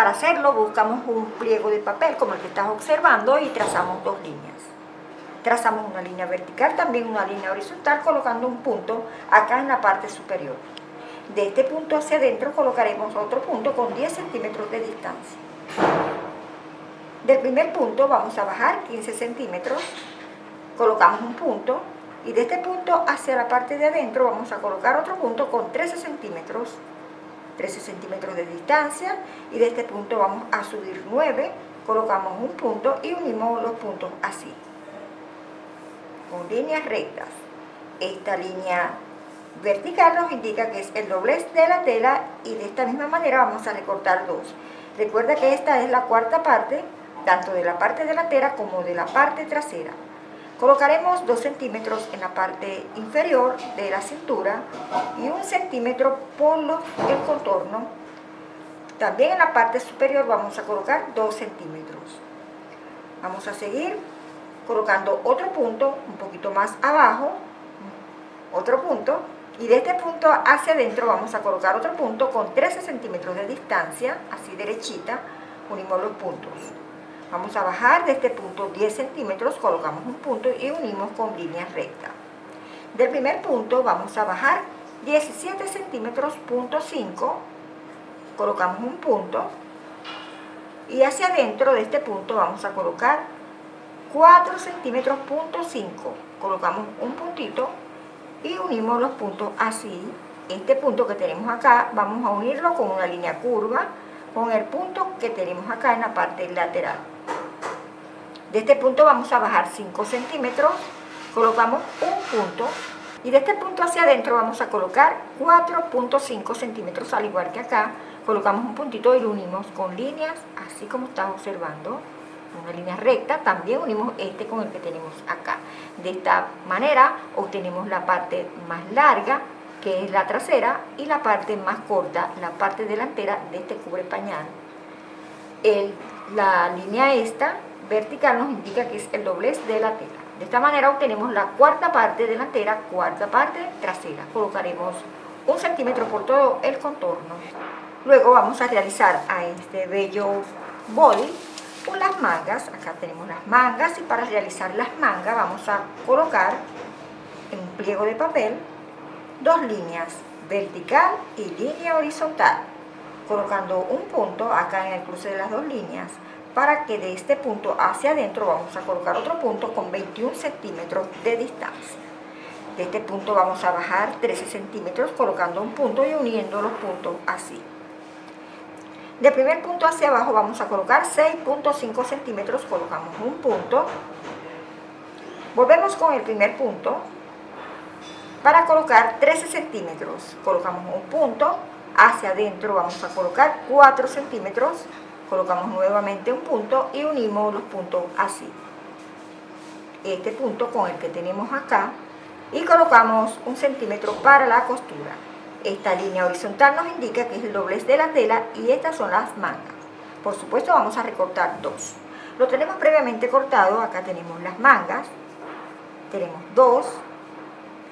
Para hacerlo buscamos un pliego de papel como el que estás observando y trazamos dos líneas. Trazamos una línea vertical, también una línea horizontal, colocando un punto acá en la parte superior. De este punto hacia adentro colocaremos otro punto con 10 centímetros de distancia. Del primer punto vamos a bajar 15 centímetros, colocamos un punto y de este punto hacia la parte de adentro vamos a colocar otro punto con 13 centímetros 13 centímetros de distancia y de este punto vamos a subir 9 colocamos un punto y unimos los puntos así. Con líneas rectas. Esta línea vertical nos indica que es el doblez de la tela y de esta misma manera vamos a recortar dos. Recuerda que esta es la cuarta parte tanto de la parte delantera como de la parte trasera Colocaremos 2 centímetros en la parte inferior de la cintura y 1 centímetro por el contorno. También en la parte superior vamos a colocar 2 centímetros. Vamos a seguir colocando otro punto un poquito más abajo, otro punto, y de este punto hacia adentro vamos a colocar otro punto con 13 centímetros de distancia, así derechita, unimos los puntos. Vamos a bajar de este punto 10 centímetros, colocamos un punto y unimos con línea recta. Del primer punto vamos a bajar 17 centímetros, punto 5, colocamos un punto y hacia adentro de este punto vamos a colocar 4 centímetros, punto 5, colocamos un puntito y unimos los puntos así. Este punto que tenemos acá vamos a unirlo con una línea curva con el punto que tenemos acá en la parte lateral. De este punto vamos a bajar 5 centímetros, colocamos un punto y de este punto hacia adentro vamos a colocar 4.5 centímetros, al igual que acá, colocamos un puntito y lo unimos con líneas, así como estás observando, una línea recta, también unimos este con el que tenemos acá. De esta manera obtenemos la parte más larga, que es la trasera, y la parte más corta, la parte delantera de este cubre pañal. El, la línea esta vertical nos indica que es el doblez de la tela. De esta manera obtenemos la cuarta parte delantera, cuarta parte trasera. Colocaremos un centímetro por todo el contorno. Luego vamos a realizar a este bello body las mangas. Acá tenemos las mangas y para realizar las mangas vamos a colocar en un pliego de papel dos líneas vertical y línea horizontal colocando un punto acá en el cruce de las dos líneas para que de este punto hacia adentro vamos a colocar otro punto con 21 centímetros de distancia. De este punto vamos a bajar 13 centímetros colocando un punto y uniendo los puntos así. De primer punto hacia abajo vamos a colocar 6.5 centímetros, colocamos un punto. Volvemos con el primer punto para colocar 13 centímetros. Colocamos un punto, hacia adentro vamos a colocar 4 centímetros colocamos nuevamente un punto y unimos los puntos así. Este punto con el que tenemos acá y colocamos un centímetro para la costura. Esta línea horizontal nos indica que es el doblez de la tela y estas son las mangas. Por supuesto vamos a recortar dos. Lo tenemos previamente cortado, acá tenemos las mangas. Tenemos dos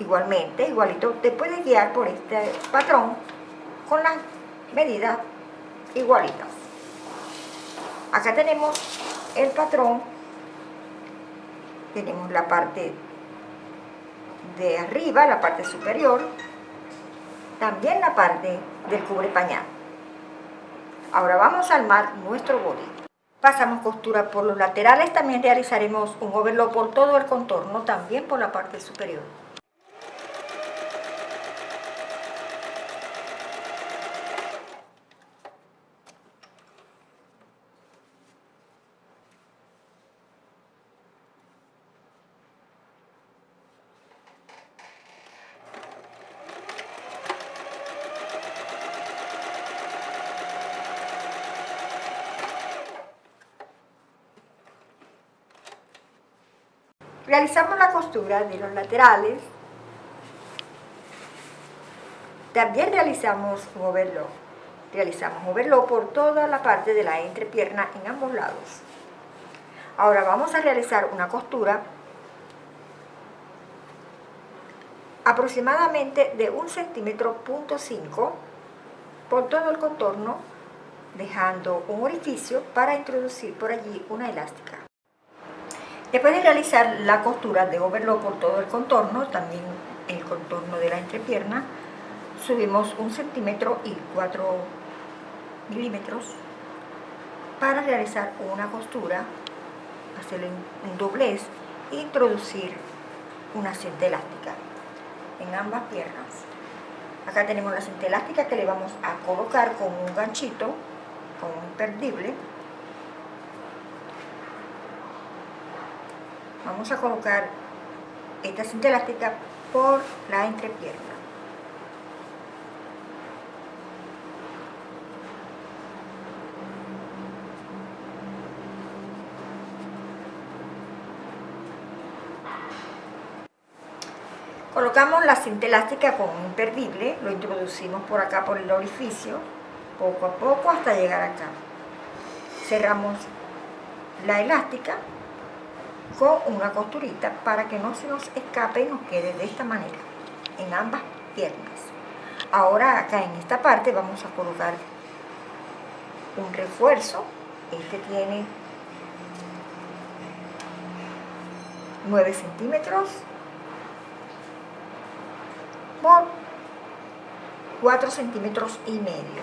igualmente, igualito, te puedes guiar por este patrón con las medidas igualitas acá tenemos el patrón. Tenemos la parte de arriba, la parte superior. También la parte del cubre pañal. Ahora vamos a armar nuestro body pasamos costura por los laterales. También realizaremos un overlock por todo el contorno también por la parte superior Realizamos la costura de los laterales. También realizamos un overlock. Realizamos overlock por toda la parte de la entrepierna en ambos lados. Ahora vamos a realizar una costura aproximadamente de un centímetro punto 5 por todo el contorno dejando un orificio para introducir por allí una elástica. Después de realizar la costura de overlock por todo el contorno, también el contorno de la entrepierna, subimos un centímetro y 4 milímetros para realizar una costura, hacer un doblez e introducir una cinta elástica en ambas piernas. Acá tenemos la cinta elástica que le vamos a colocar con un ganchito, con un perdible. Vamos a colocar esta cinta elástica por la entrepierna. Colocamos la cinta elástica con un imperdible, lo introducimos por acá por el orificio, poco a poco hasta llegar acá. Cerramos la elástica con una costurita para que no se nos escape y nos quede de esta manera en ambas piernas. Ahora acá en esta parte vamos a colocar un refuerzo. Este tiene 9 centímetros por 4 centímetros y medio.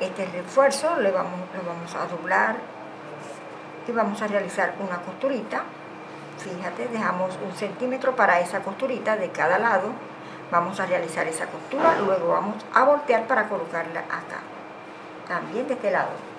Este refuerzo le vamos, lo vamos a doblar y vamos a realizar una costurita. Fíjate, dejamos un centímetro para esa costurita de cada lado. Vamos a realizar esa costura, luego vamos a voltear para colocarla acá. También de este lado.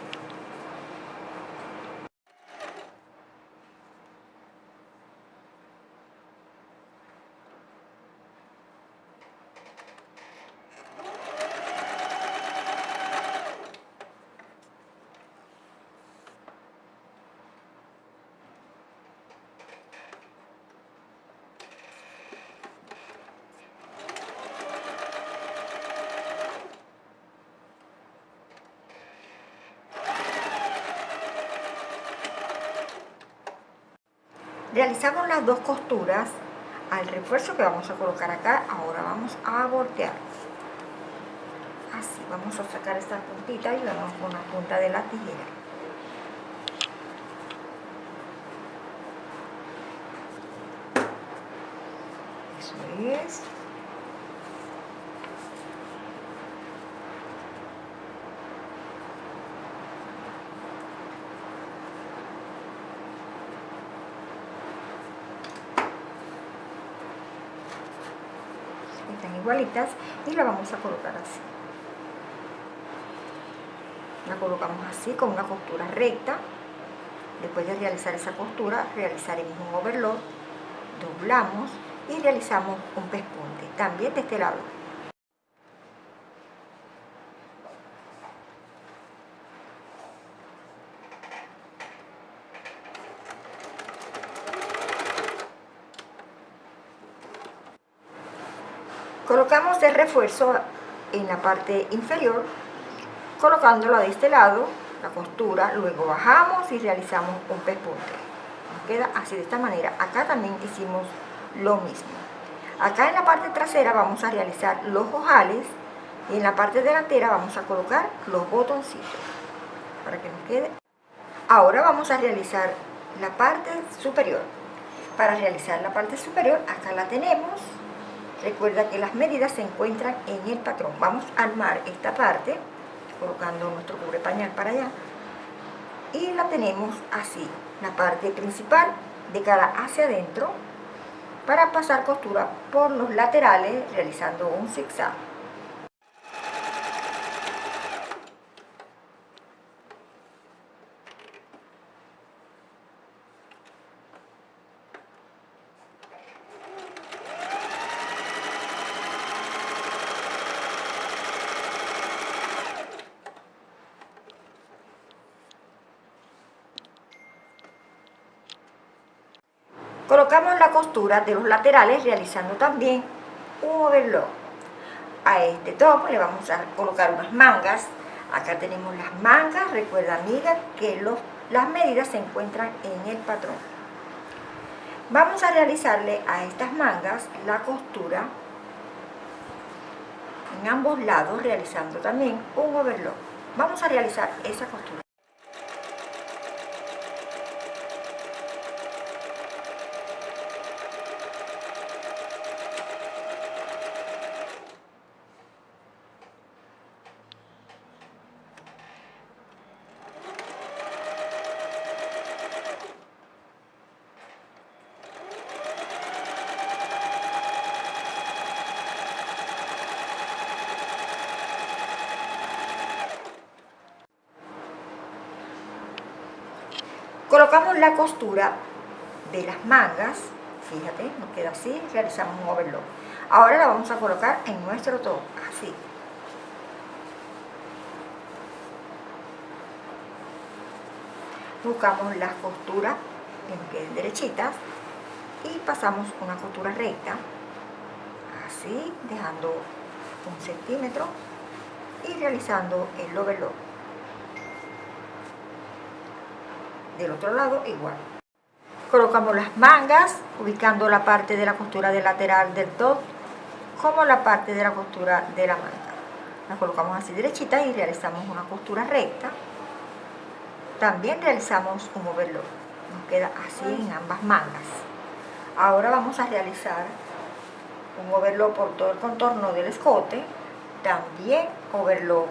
Realizamos las dos costuras al refuerzo que vamos a colocar acá. Ahora vamos a voltear. Así vamos a sacar esta puntita y vamos con la punta de la tijera. Eso es igualitas y la vamos a colocar así. La colocamos así con una costura recta. Después de realizar esa costura realizaremos un overlock doblamos y realizamos un pespunte también de este lado Colocamos el refuerzo en la parte inferior, colocándola de este lado, la costura, luego bajamos y realizamos un pespunte. Nos queda así de esta manera. Acá también hicimos lo mismo. Acá en la parte trasera vamos a realizar los ojales y en la parte delantera vamos a colocar los botoncitos para que nos quede. Ahora vamos a realizar la parte superior. Para realizar la parte superior, acá la tenemos, Recuerda que las medidas se encuentran en el patrón. Vamos a armar esta parte, colocando nuestro cubre pañal para allá. Y la tenemos así, la parte principal de cara hacia adentro, para pasar costura por los laterales realizando un zigzag. Colocamos la costura de los laterales realizando también un overlock. A este top le vamos a colocar unas mangas. Acá tenemos las mangas. Recuerda, amiga, que los, las medidas se encuentran en el patrón. Vamos a realizarle a estas mangas la costura en ambos lados realizando también un overlock. Vamos a realizar esa costura. Colocamos la costura de las mangas, fíjate, nos queda así, realizamos un overlock. Ahora la vamos a colocar en nuestro top, así. Buscamos las costuras que nos queden derechitas y pasamos una costura recta, así, dejando un centímetro y realizando el overlock. Del otro lado igual. Colocamos las mangas, ubicando la parte de la costura de lateral del top como la parte de la costura de la manga. La colocamos así derechita y realizamos una costura recta. También realizamos un overlock. Nos queda así en ambas mangas. Ahora vamos a realizar un overlock por todo el contorno del escote. También overlock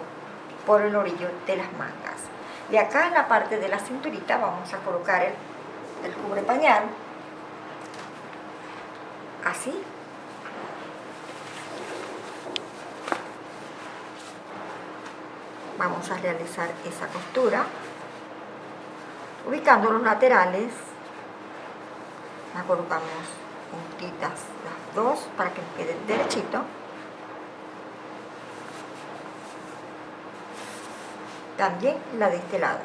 por el orillo de las mangas. Y acá en la parte de la cinturita vamos a colocar el, cubre pañal, así. Vamos a realizar esa costura, ubicando los laterales, la colocamos juntitas las dos para que quede derechito. También la de este lado.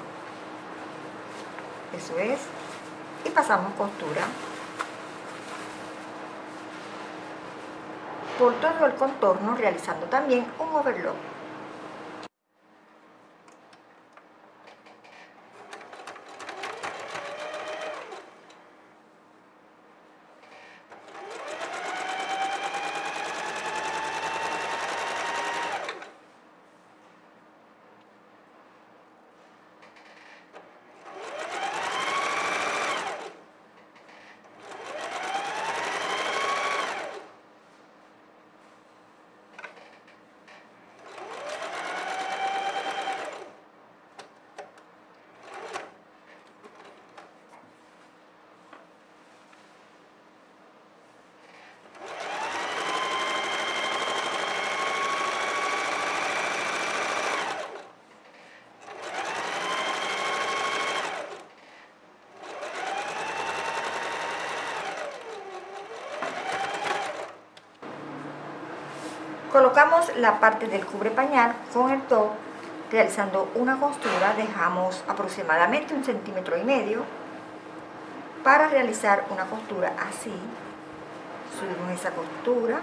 Eso es. Y pasamos costura. Por todo el contorno realizando también un overlock Colocamos la parte del cubre pañal con el top, realizando una costura, dejamos aproximadamente un centímetro y medio para realizar una costura así. Subimos esa costura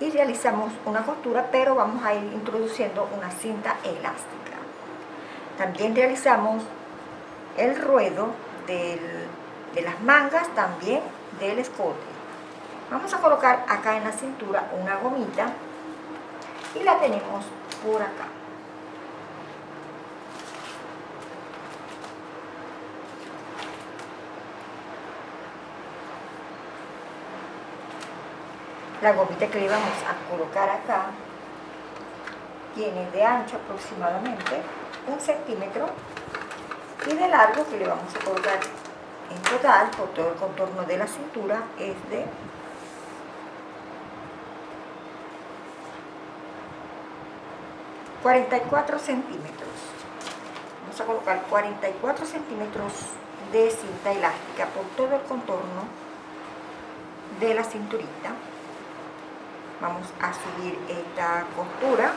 y realizamos una costura, pero vamos a ir introduciendo una cinta elástica. También realizamos el ruedo de las mangas, también del escote. Vamos a colocar acá en la cintura una gomita y la tenemos por acá. La gomita que le vamos a colocar acá tiene de ancho aproximadamente un centímetro y de largo que le vamos a colocar en total por todo el contorno de la cintura es de 44 centímetros. Vamos a colocar 44 centímetros de cinta elástica por todo el contorno de la cinturita. Vamos a subir esta costura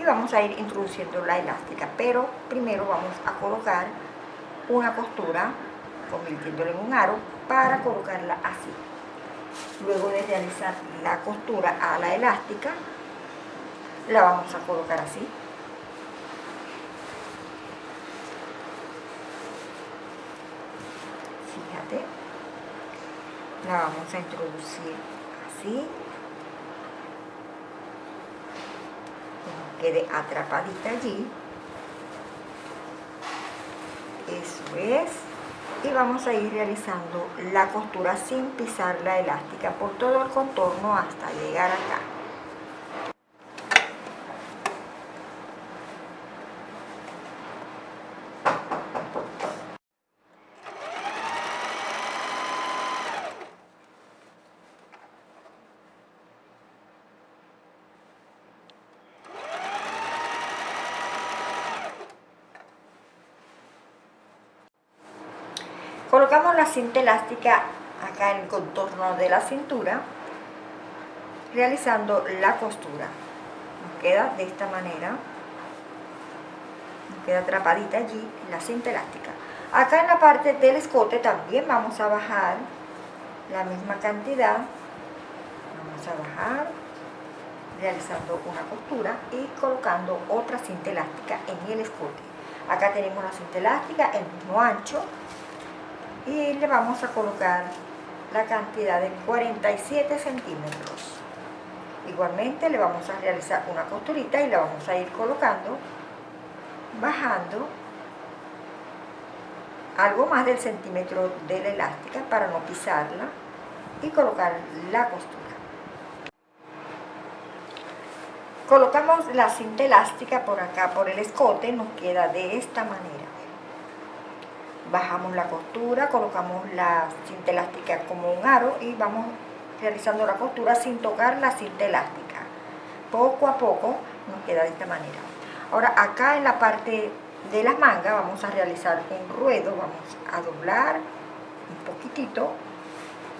y vamos a ir introduciendo la elástica, pero primero vamos a colocar una costura convirtiéndola en un aro para colocarla así. Luego de realizar la costura a la elástica, la vamos a colocar así. Fíjate. La vamos a introducir así. quede atrapadita allí. Eso es. Y vamos a ir realizando la costura sin pisar la elástica por todo el contorno hasta llegar acá. Colocamos la cinta elástica acá en el contorno de la cintura, realizando la costura. Nos queda de esta manera, nos queda atrapadita allí la cinta elástica. Acá en la parte del escote también vamos a bajar la misma cantidad, vamos a bajar realizando una costura y colocando otra cinta elástica en el escote. Acá tenemos la cinta elástica, el mismo ancho, y le vamos a colocar la cantidad de 47 centímetros. Igualmente le vamos a realizar una costurita y la vamos a ir colocando bajando algo más del centímetro de la elástica para no pisarla y colocar la costura. Colocamos la cinta elástica por acá por el escote nos queda de esta manera bajamos la costura, colocamos la cinta elástica como un aro y vamos realizando la costura sin tocar la cinta elástica. Poco a poco nos queda de esta manera. Ahora acá en la parte de las mangas vamos a realizar un ruedo, vamos a doblar un poquitito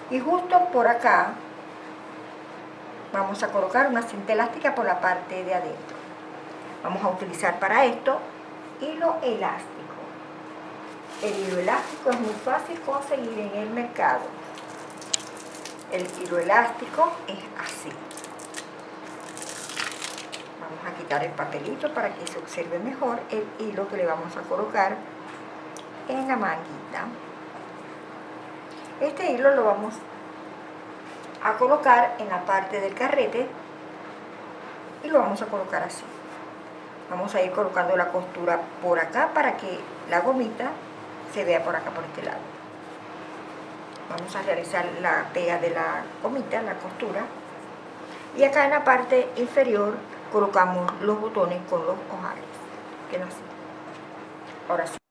y justo por acá vamos a colocar una cinta elástica por la parte de adentro. Vamos a utilizar para esto hilo elástico. El hilo elástico es muy fácil conseguir en el mercado. El hilo elástico es así. Vamos a quitar el papelito para que se observe mejor el hilo que le vamos a colocar en la manguita. Este hilo lo vamos a colocar en la parte del carrete y lo vamos a colocar así. Vamos a ir colocando la costura por acá para que la gomita se vea por acá, por este lado. Vamos a realizar la pega de la gomita, la costura. Y acá en la parte inferior colocamos los botones con los ojales. Que así. Ahora sí.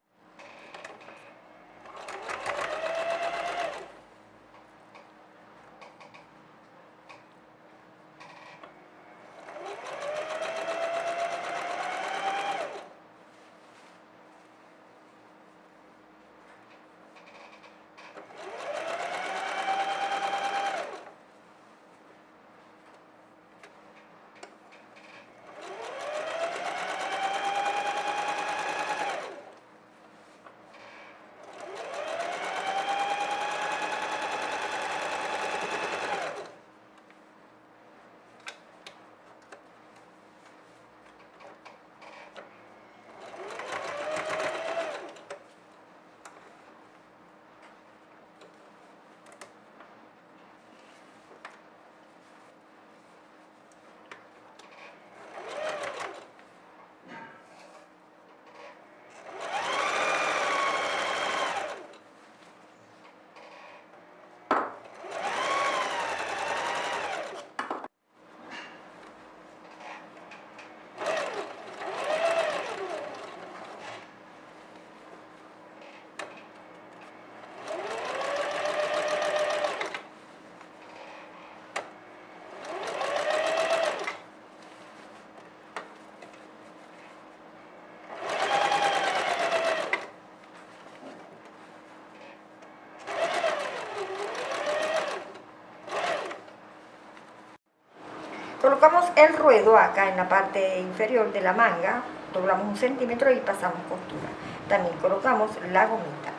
Colocamos el ruedo acá en la parte inferior de la manga, doblamos un centímetro y pasamos costura. También colocamos la gomita.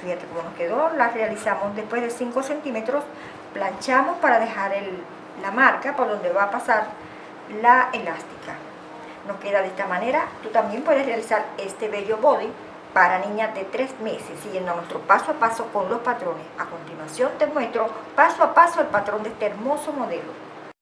Fíjate cómo nos quedó, la realizamos después de 5 centímetros, planchamos para dejar la marca por donde va a pasar la elástica. Nos queda de esta manera, tú también puedes realizar este bello body para niñas de 3 meses, siguiendo nuestro paso a paso con los patrones. A continuación te muestro paso a paso el patrón de este hermoso modelo.